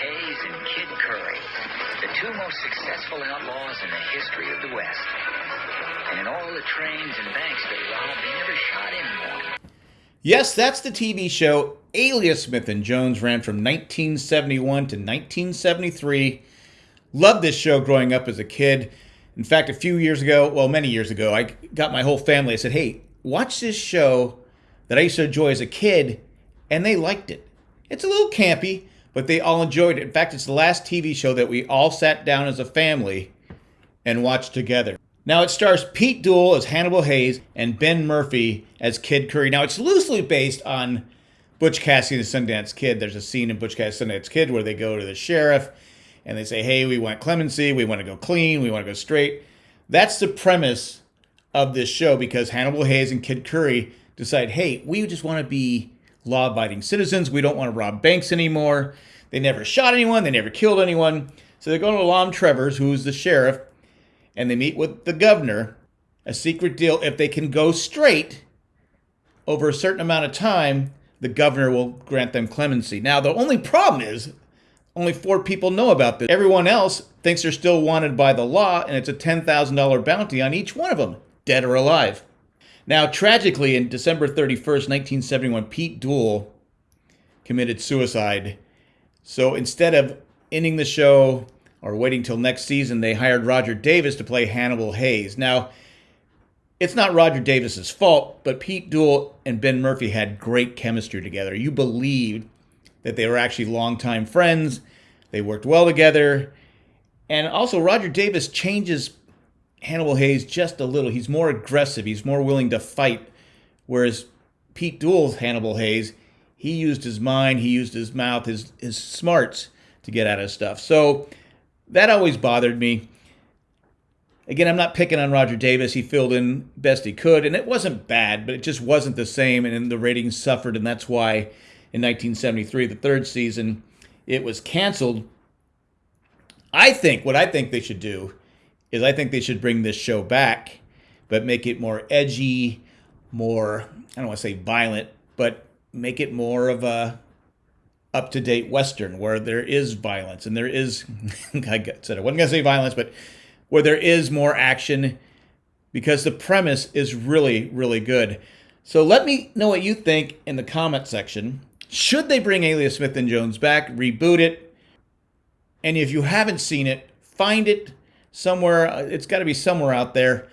Heyes and Kid Curry, the two most successful outlaws in the history of the West. And in all the trains and banks they robbed, they never shot anyone. Yes, that's the TV show Alias Smith and Jones ran from 1971 to 1973. Loved this show growing up as a kid. In fact, a few years ago, well, many years ago, I got my whole family. I said, hey, watch this show that I used to enjoy as a kid, and they liked it. It's a little campy, but they all enjoyed it. In fact, it's the last TV show that we all sat down as a family and watched together. Now it stars Pete Duel as Hannibal Heyes and Ben Murphy as Kid Curry. Now it's loosely based on Butch Cassidy and the Sundance Kid. There's a scene in Butch Cassidy and Sundance Kid where they go to the sheriff and they say, "Hey, we want clemency. We want to go clean. We want to go straight." That's the premise of this show because Hannibal Heyes and Kid Curry decide, "Hey, we just want to be law-abiding citizens. We don't want to rob banks anymore." They never shot anyone. They never killed anyone. So they go to Lom Trevors, who's the sheriff, and they meet with the governor. A secret deal. If they can go straight over a certain amount of time, the governor will grant them clemency. Now, the only problem is only four people know about this. Everyone else thinks they're still wanted by the law, and it's a $10,000 bounty on each one of them, dead or alive. Now, tragically, in December 31st, 1971, Pete Duel committed suicide. So instead of ending the show or waiting till next season, they hired Roger Davis to play Hannibal Heyes. Now, it's not Roger Davis's fault, but Pete Duel and Ben Murphy had great chemistry together. You believed that they were actually longtime friends. They worked well together. And also, Roger Davis changes Hannibal Heyes just a little. He's more aggressive, he's more willing to fight. Whereas Pete Duel's Hannibal Heyes, he used his mind, he used his mouth, his, his smarts to get out of stuff. So that always bothered me. Again, I'm not picking on Roger Davis. He filled in best he could, and it wasn't bad, but it just wasn't the same, and the ratings suffered, and that's why in 1973, the third season, it was canceled. I think what I think they should do is I think they should bring this show back, but make it more edgy, more I don't want to say violent, but make it more of a up to date Western where there is violence and there is, I said I wasn't to say violence, but where there is more action because the premise is really, really good. So let me know what you think in the comment section. Should they bring Alias Smith and Jones back, reboot it? And if you haven't seen it, find it somewhere. Uh, it's got to be somewhere out there,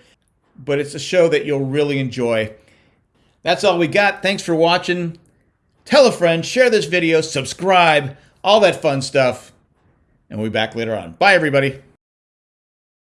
but it's a show that you'll really enjoy. That's all we got. Thanks for watching. Tell a friend, share this video, subscribe, all that fun stuff. And we'll be back later on. Bye, everybody.